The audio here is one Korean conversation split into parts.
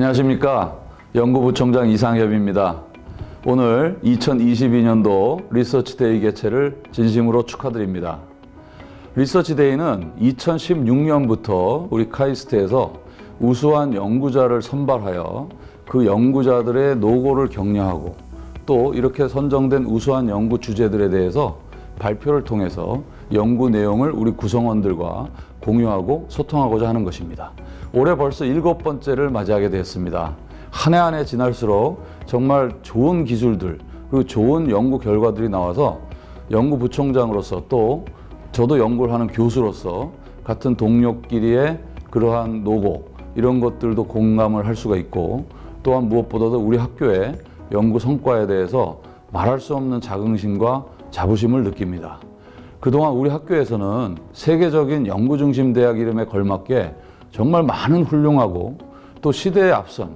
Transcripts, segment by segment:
안녕하십니까 연구부총장 이상엽입니다. 오늘 2022년도 Research Day 개최를 진심으로 축하드립니다. Research Day는 2016년부터 우리 카이스트에서 우수한 연구자를 선발하여 그 연구자들의 노고를 격려하고 또 이렇게 선정된 우수한 연구 주제들에 대해서 발표를 통해서 연구 내용을 우리 구성원들과 공유하고 소통하고자 하는 것입니다. 올해 벌써 일곱 번째를 맞이하게 되었습니다. 한 해 한 해 지날수록 정말 좋은 기술들 그리고 좋은 연구 결과들이 나와서 연구부총장으로서 또 저도 연구를 하는 교수로서 같은 동료끼리의 그러한 노고 이런 것들도 공감을 할 수가 있고 또한 무엇보다도 우리 학교의 연구 성과에 대해서 말할 수 없는 자긍심과 자부심을 느낍니다. 그동안 우리 학교에서는 세계적인 연구 중심 대학 이름에 걸맞게 정말 많은 훌륭하고 또 시대에 앞선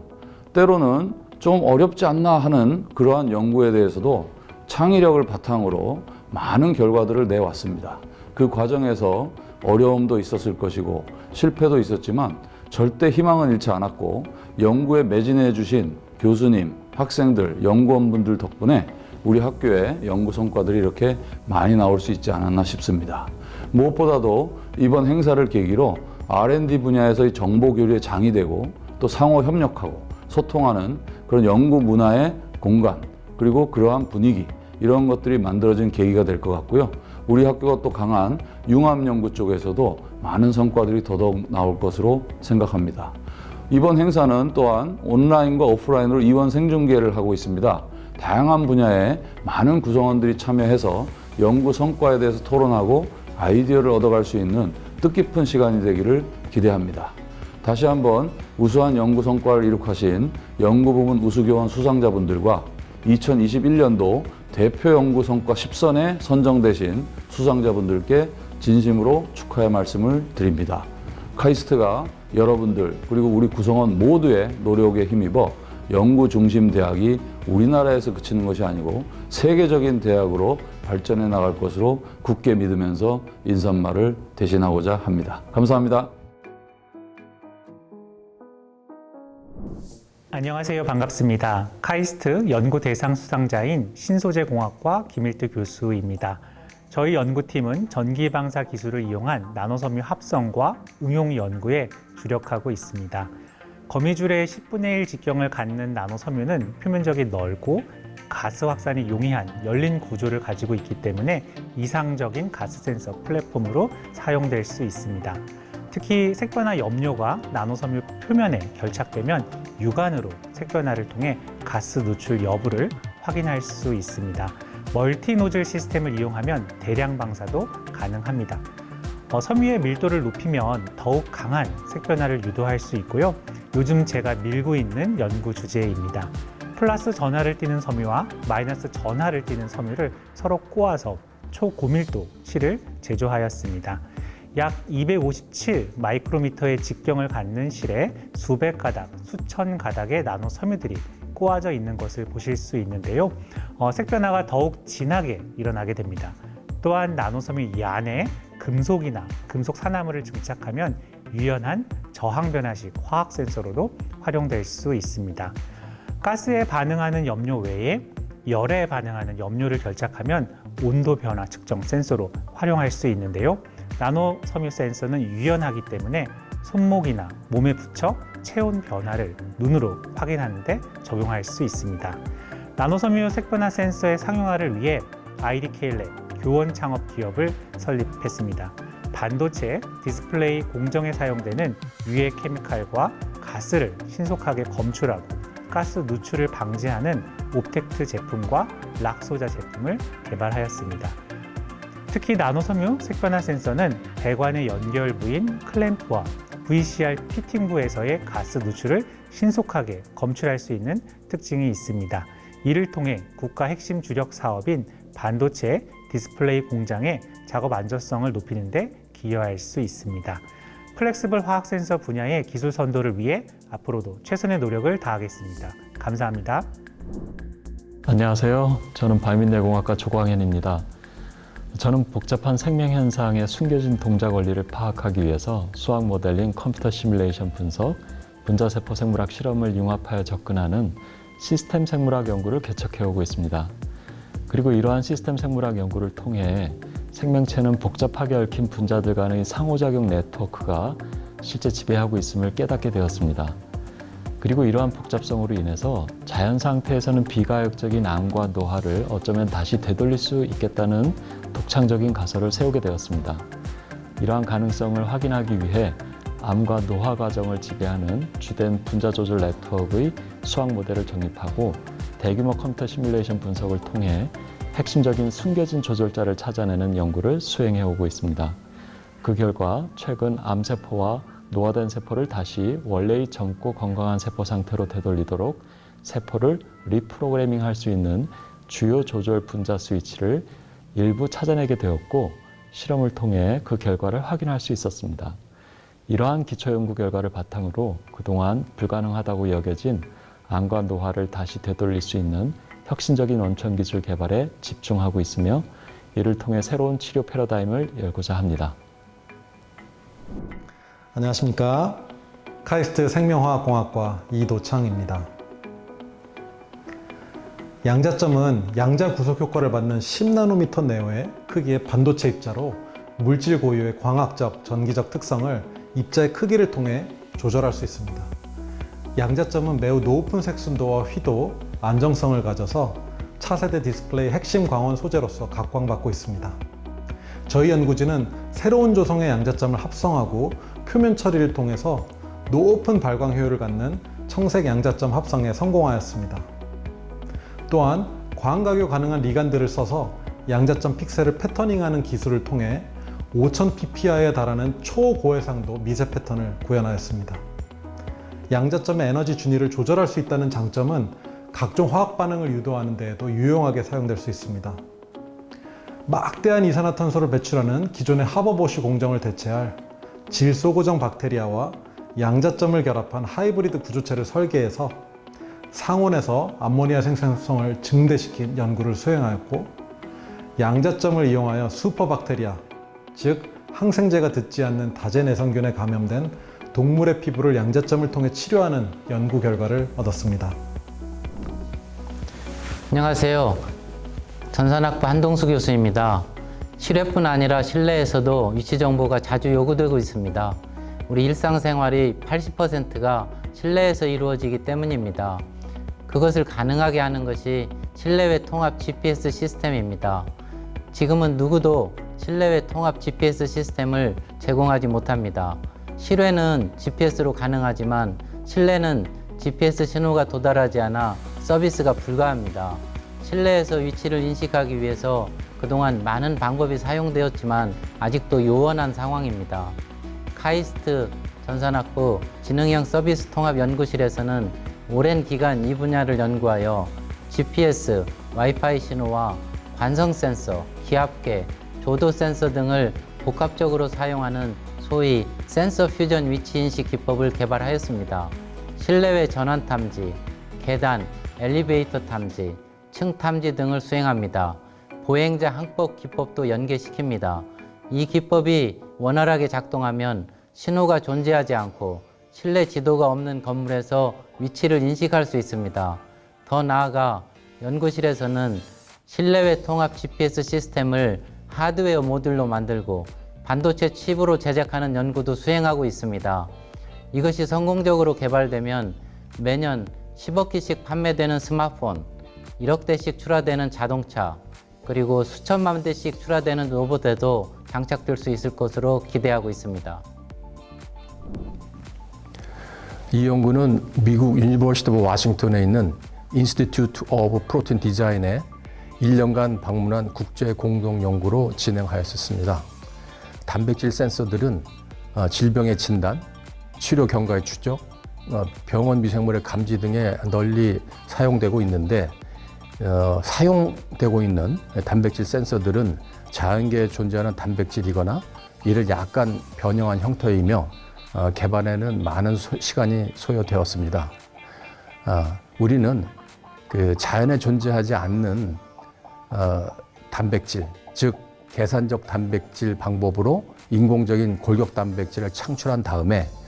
때로는 좀 어렵지 않나 하는 그러한 연구에 대해서도 창의력을 바탕으로 많은 결과들을 내왔습니다. 그 과정에서 어려움도 있었을 것이고 실패도 있었지만 절대 희망은 잃지 않았고 연구에 매진해 주신 교수님, 학생들, 연구원분들 덕분에 우리 학교의 연구 성과들이 이렇게 많이 나올 수 있지 않았나 싶습니다. 무엇보다도 이번 행사를 계기로 R&D 분야에서의 정보 교류의 장이 되고 또 상호 협력하고 소통하는 그런 연구 문화의 공간 그리고 그러한 분위기 이런 것들이 만들어진 계기가 될 것 같고요. 우리 학교가 또 강한 융합 연구 쪽에서도 많은 성과들이 더더욱 나올 것으로 생각합니다. 이번 행사는 또한 온라인과 오프라인으로 이원 생중계를 하고 있습니다. 다양한 분야의 많은 구성원들이 참여해서 연구 성과에 대해서 토론하고 아이디어를 얻어갈 수 있는 뜻깊은 시간이 되기를 기대합니다. 다시 한번 우수한 연구 성과를 이룩하신 연구부문 우수교원 수상자분들과 2021년도 대표 연구 성과 10선에 선정되신 수상자분들께 진심으로 축하의 말씀을 드립니다. 카이스트가 여러분들 그리고 우리 구성원 모두의 노력에 힘입어 연구 중심 대학이 우리나라에서 그치는 것이 아니고 세계적인 대학으로 발전해 나갈 것으로 굳게 믿으면서 인사말을 대신하고자 합니다. 감사합니다. 안녕하세요. 반갑습니다. 카이스트 연구 대상 수상자인 신소재공학과 김일두 교수입니다. 저희 연구팀은 전기방사 기술을 이용한 나노섬유 합성과 응용 연구에 주력하고 있습니다. 거미줄의 10분의 1 직경을 갖는 나노섬유는 표면적이 넓고 가스 확산이 용이한 열린 구조를 가지고 있기 때문에 이상적인 가스 센서 플랫폼으로 사용될 수 있습니다. 특히 색변화 염료가 나노섬유 표면에 결착되면 육안으로 색변화를 통해 가스 누출 여부를 확인할 수 있습니다. 멀티 노즐 시스템을 이용하면 대량 방사도 가능합니다. 어, 섬유의 밀도를 높이면 더욱 강한 색변화를 유도할 수 있고요. 요즘 제가 밀고 있는 연구 주제입니다. 플러스 전하를 띠는 섬유와 마이너스 전하를 띠는 섬유를 서로 꼬아서 초고밀도 실을 제조하였습니다. 약 257 마이크로미터의 직경을 갖는 실에 수백 가닥, 수천 가닥의 나노 섬유들이 꼬아져 있는 것을 보실 수 있는데요. 어, 색변화가 더욱 진하게 일어나게 됩니다. 또한 나노섬유 이 안에 금속이나 금속 산화물을 증착하면 유연한 저항 변화식 화학 센서로도 활용될 수 있습니다. 가스에 반응하는 염료 외에 열에 반응하는 염료를 결착하면 온도 변화 측정 센서로 활용할 수 있는데요. 나노 섬유 센서는 유연하기 때문에 손목이나 몸에 붙여 체온 변화를 눈으로 확인하는 데 적용할 수 있습니다. 나노 섬유 색변화 센서의 상용화를 위해 IDK랩 교원 창업 기업을 설립했습니다. 반도체, 디스플레이 공정에 사용되는 유해 케미칼과 가스를 신속하게 검출하고 가스 누출을 방지하는 옵텍트 제품과 락소자 제품을 개발하였습니다. 특히 나노섬유 색변화 센서는 배관의 연결 부인 클램프와 VCR 피팅부에서의 가스 누출을 신속하게 검출할 수 있는 특징이 있습니다. 이를 통해 국가 핵심 주력 사업인 반도체 디스플레이 공장의 작업 안전성을 높이는 데 기여할 수 있습니다. flexible 화학 센서 분야의 기술 선도를 위해 앞으로도 최선의 노력을 다하겠습니다. 감사합니다. 안녕하세요. 저는 바이오및뇌공학과 조광현입니다. 저는 복잡한 생명 현상의 숨겨진 동작 원리를 파악하기 위해서 수학 모델링, 컴퓨터 시뮬레이션 분석, 분자세포 생물학 실험을 융합하여 접근하는 시스템 생물학 연구를 개척해오고 있습니다. 그리고 이러한 시스템 생물학 연구를 통해 생명체는 복잡하게 얽힌 분자들 간의 상호작용 네트워크가 실제 지배하고 있음을 깨닫게 되었습니다. 그리고 이러한 복잡성으로 인해서 자연 상태에서는 비가역적인 암과 노화를 어쩌면 다시 되돌릴 수 있겠다는 독창적인 가설을 세우게 되었습니다. 이러한 가능성을 확인하기 위해 암과 노화 과정을 지배하는 주된 분자 조절 네트워크의 수학 모델을 정립하고 대규모 컴퓨터 시뮬레이션 분석을 통해 핵심적인 숨겨진 조절자를 찾아내는 연구를 수행해 오고 있습니다. 그 결과 최근 암세포와 노화된 세포를 다시 원래의 젊고 건강한 세포 상태로 되돌리도록 세포를 reprogramming 할 수 있는 주요 조절 분자 스위치를 일부 찾아내게 되었고 실험을 통해 그 결과를 확인할 수 있었습니다. 이러한 기초 연구 결과를 바탕으로 그동안 불가능하다고 여겨진 암과 노화를 다시 되돌릴 수 있는 혁신적인 원천 기술 개발에 집중하고 있으며 이를 통해 새로운 치료 패러다임을 열고자 합니다. 안녕하십니까. 카이스트 생명화학공학과 이도창입니다. 양자점은 양자 구속 효과를 받는 10나노미터 내외의 크기의 반도체 입자로 물질 고유의 광학적, 전기적 특성을 입자의 크기를 통해 조절할 수 있습니다. 양자점은 매우 높은 색순도와 휘도, 안정성을 가져서 차세대 디스플레이 핵심 광원 소재로서 각광받고 있습니다. 저희 연구진은 새로운 조성의 양자점을 합성하고 표면 처리를 통해서 높은 발광 효율을 갖는 청색 양자점 합성에 성공하였습니다. 또한 광각유 가능한 리간들을 써서 양자점 픽셀을 패터닝하는 기술을 통해 5000 ppI에 달하는 초고해상도 미세 패턴을 구현하였습니다. 양자점의 에너지 준위를 조절할 수 있다는 장점은 각종 화학 반응을 유도하는 데에도 유용하게 사용될 수 있습니다. 막대한 이산화탄소를 배출하는 기존의 하버보쉬 공정을 대체할 질소고정 박테리아와 양자점을 결합한 하이브리드 구조체를 설계해서 상온에서 암모니아 생산성을 증대시킨 연구를 수행하였고 양자점을 이용하여 슈퍼박테리아, 즉 항생제가 듣지 않는 다제내성균에 감염된 동물의 피부를 양자점을 통해 치료하는 연구 결과를 얻었습니다. 안녕하세요. 전산학부 한동수 교수입니다. 실외뿐 아니라 실내에서도 위치 정보가 자주 요구되고 있습니다. 우리 일상생활이 80%가 실내에서 이루어지기 때문입니다. 그것을 가능하게 하는 것이 실내외 통합 GPS 시스템입니다. 지금은 누구도 실내외 통합 GPS 시스템을 제공하지 못합니다. 실외는 GPS로 가능하지만 실내는 GPS 신호가 도달하지 않아 서비스가 불가합니다. 실내에서 위치를 인식하기 위해서 그동안 많은 방법이 사용되었지만 아직도 요원한 상황입니다. 카이스트 전산학부 지능형 서비스 통합 연구실에서는 오랜 기간 이 분야를 연구하여 GPS, 와이파이 신호와 관성 센서, 기압계, 조도 센서 등을 복합적으로 사용하는 소위 센서 퓨전 위치 인식 기법을 개발하였습니다. 실내외 전환 탐지, 계단, 엘리베이터 탐지, 층 탐지 등을 수행합니다. 보행자 항법 기법도 연계시킵니다. 이 기법이 원활하게 작동하면 신호가 존재하지 않고 실내 지도가 없는 건물에서 위치를 인식할 수 있습니다. 더 나아가 연구실에서는 실내외 통합 GPS 시스템을 하드웨어 모듈로 만들고 반도체 칩으로 제작하는 연구도 수행하고 있습니다. 이것이 성공적으로 개발되면 매년 10억 기씩 판매되는 스마트폰, 1억 대씩 출하되는 자동차, 그리고 수천만 대씩 출하되는 로봇에도 장착될 수 있을 것으로 기대하고 있습니다. 이 연구는 미국 University of Washington에 있는 Institute of Protein Design에 1년간 방문한 국제 공동 연구로 진행하였습니다. 단백질 센서들은 어, 질병의 진단, 치료 경과의 추적, 어, 병원 미생물의 감지 등에 널리 사용되고 있는데 어, 사용되고 있는 단백질 센서들은 자연계에 존재하는 단백질이거나 이를 약간 변형한 형태이며 어, 개발에는 많은 소- 시간이 소요되었습니다. 아, 우리는 그 자연에 존재하지 않는 어, 단백질, 즉 계산적 단백질 방법으로 인공적인 골격 단백질을 창출한 다음에 어,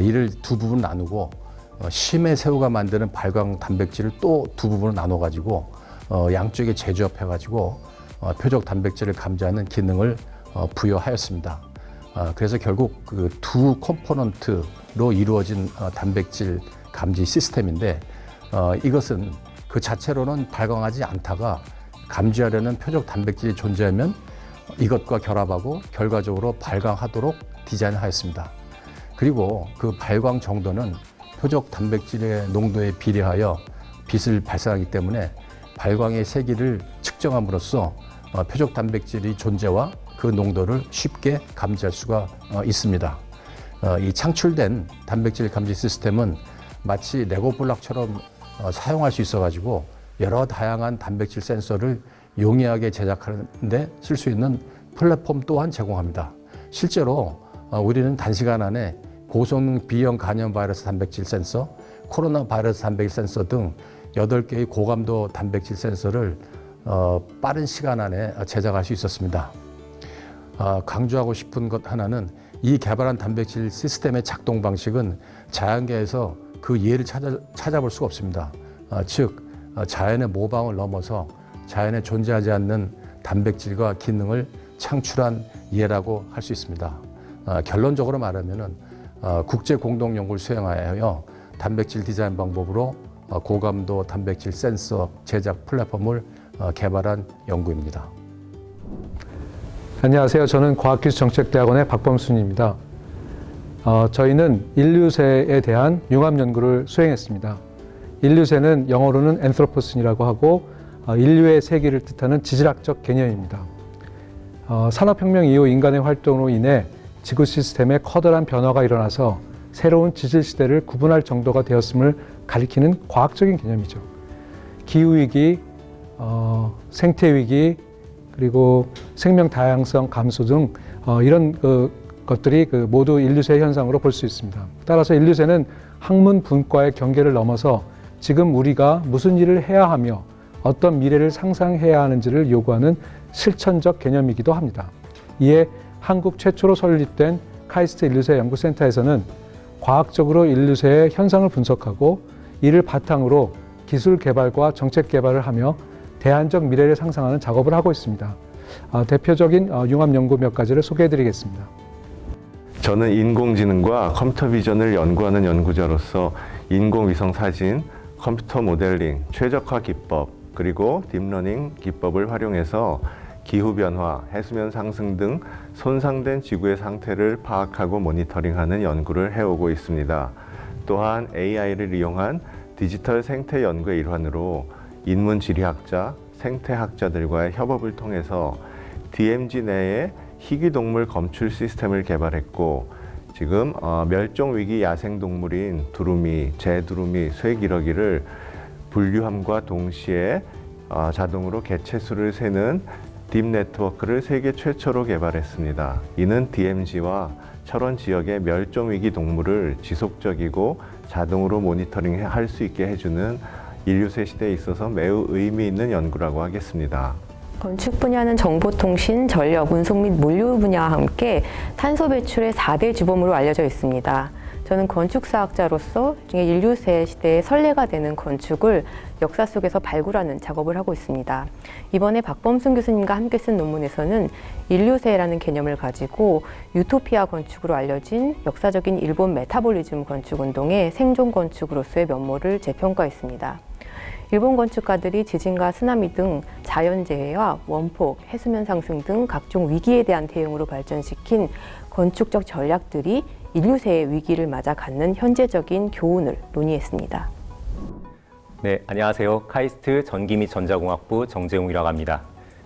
이를 두 부분 나누고 어, 심해 새우가 만드는 발광 단백질을 또 두 부분으로 나눠 가지고 어, 양쪽에 재조합해 가지고 어, 표적 단백질을 감지하는 기능을 어, 부여하였습니다. 어, 그래서 결국 그 두 component로 이루어진 어, 단백질 감지 시스템인데 어, 이것은 그 자체로는 발광하지 않다가 감지하려는 표적 단백질이 존재하면 이것과 결합하고 결과적으로 발광하도록 디자인하였습니다. 그리고 그 발광 정도는 표적 단백질의 농도에 비례하여 빛을 발산하기 때문에 발광의 세기를 측정함으로써 어, 표적 단백질의 존재와 그 농도를 쉽게 감지할 수가 어, 있습니다. 어, 이 창출된 단백질 감지 시스템은 마치 레고 블록처럼 어, 사용할 수 있어가지고 여러 다양한 단백질 센서를 용이하게 제작하는데 쓸 수 있는 플랫폼 또한 제공합니다. 실제로 어, 우리는 단시간 안에 고성능 B형 간염 바이러스 단백질 센서, 코로나 바이러스 단백질 센서 등 8개의 고감도 단백질 센서를 어, 빠른 시간 안에 제작할 수 있었습니다. 어, 강조하고 싶은 것 하나는 이 개발한 단백질 시스템의 작동 방식은 자연계에서 그 예를 찾아, 찾아볼 수가 없습니다. 어, 즉 어, 자연의 모방을 넘어서 자연에 존재하지 않는 단백질과 기능을 창출한 예라고 할 수 있습니다. 어, 결론적으로 말하면은 어, 국제 공동 연구를 수행하여 단백질 디자인 방법으로 어, 고감도 단백질 센서 제작 플랫폼을 어, 개발한 연구입니다. 안녕하세요. 저는 과학기술정책대학원의 박범순입니다. 어, 저희는 인류세에 대한 융합 연구를 수행했습니다. 인류세는 영어로는 anthropocene이라고 하고 어, 인류의 세기를 뜻하는 지질학적 개념입니다. 어, 산업혁명 이후 인간의 활동으로 인해 지구 시스템에 커다란 변화가 일어나서 새로운 지질 시대를 구분할 정도가 되었음을 가리키는 과학적인 개념이죠. 기후위기, 어, 생태위기, 그리고 생명 다양성 감소 등 어, 이런 그 것들이 그 모두 인류세 현상으로 볼 수 있습니다. 따라서 인류세는 학문 분과의 경계를 넘어서 지금 우리가 무슨 일을 해야 하며 어떤 미래를 상상해야 하는지를 요구하는 실천적 개념이기도 합니다. 이에 한국 최초로 설립된 카이스트 인류세 연구센터에서는 과학적으로 인류세의 현상을 분석하고 이를 바탕으로 기술 개발과 정책 개발을 하며 대안적 미래를 상상하는 작업을 하고 있습니다. 어, 대표적인 어, 융합 연구 몇 가지를 소개해 드리겠습니다. 저는 인공지능과 컴퓨터 비전을 연구하는 연구자로서 인공위성 사진, 컴퓨터 모델링, 최적화 기법, 그리고 딥러닝 기법을 활용해서 기후변화, 해수면 상승 등 손상된 지구의 상태를 파악하고 모니터링하는 연구를 해오고 있습니다. 또한 AI를 이용한 디지털 생태 연구의 일환으로 인문지리학자, 생태학자들과의 협업을 통해서 DMZ 내에 희귀동물 검출 시스템을 개발했고 지금 어, 멸종위기 야생동물인 두루미, 제두루미, 쇠기러기를 분류함과 동시에 어, 자동으로 개체수를 세는 딥 네트워크를 세계 최초로 개발했습니다. 이는 DMZ와 철원 지역의 멸종위기 동물을 지속적이고 자동으로 모니터링할 수 있게 해주는 인류세 시대에 있어서 매우 의미 있는 연구라고 하겠습니다. 건축 분야는 정보통신, 전력, 운송 및 물류 분야와 함께 탄소 배출의 4대 주범으로 알려져 있습니다. 저는 건축사학자로서 인류세 시대의 선례가 되는 건축을 역사 속에서 발굴하는 작업을 하고 있습니다. 이번에 박범순 교수님과 함께 쓴 논문에서는 인류세라는 개념을 가지고 유토피아 건축으로 알려진 역사적인 일본 Metabolism 건축 운동의 생존 건축으로서의 면모를 재평가했습니다. 일본 건축가들이 지진과 쓰나미 등 자연재해와 원폭, 해수면 상승 등 각종 위기에 대한 대응으로 발전시킨 건축적 전략들이 인류세의 위기를 맞아 갖는 현재적인 교훈을 논의했습니다. 네, 안녕하세요. 카이스트 전기 및 전자공학부 정재웅이라고 합니다.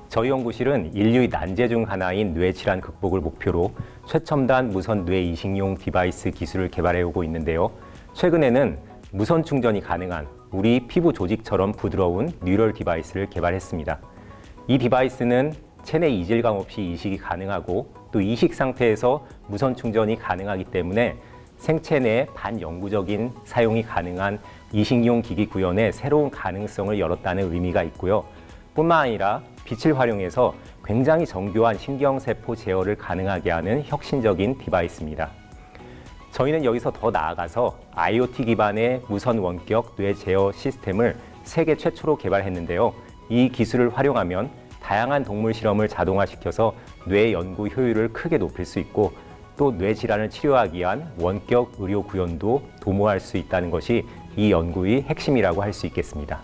저희 연구실은 인류의 난제 중 하나인 뇌 질환 극복을 목표로 최첨단 무선 뇌 이식용 device 기술을 개발해 오고 있는데요. 최근에는 무선 충전이 가능한 우리 피부 조직처럼 부드러운 neural device를 개발했습니다. 이 디바이스는 체내 이질감 없이 이식이 가능하고 또 이식 상태에서 무선 충전이 가능하기 때문에 생체 내 반영구적인 사용이 가능한 이식용 기기 구현의 새로운 가능성을 열었다는 의미가 있고요. 뿐만 아니라 빛을 활용해서 굉장히 정교한 신경세포 제어를 가능하게 하는 혁신적인 디바이스입니다. 저희는 여기서 더 나아가서 IoT 기반의 무선 원격 뇌 제어 시스템을 세계 최초로 개발했는데요. 이 기술을 활용하면 다양한 동물 실험을 자동화시켜서 뇌 연구 효율을 크게 높일 수 있고 또 뇌 질환을 치료하기 위한 원격 의료 구현도 도모할 수 있다는 것이 이 연구의 핵심이라고 할 수 있겠습니다.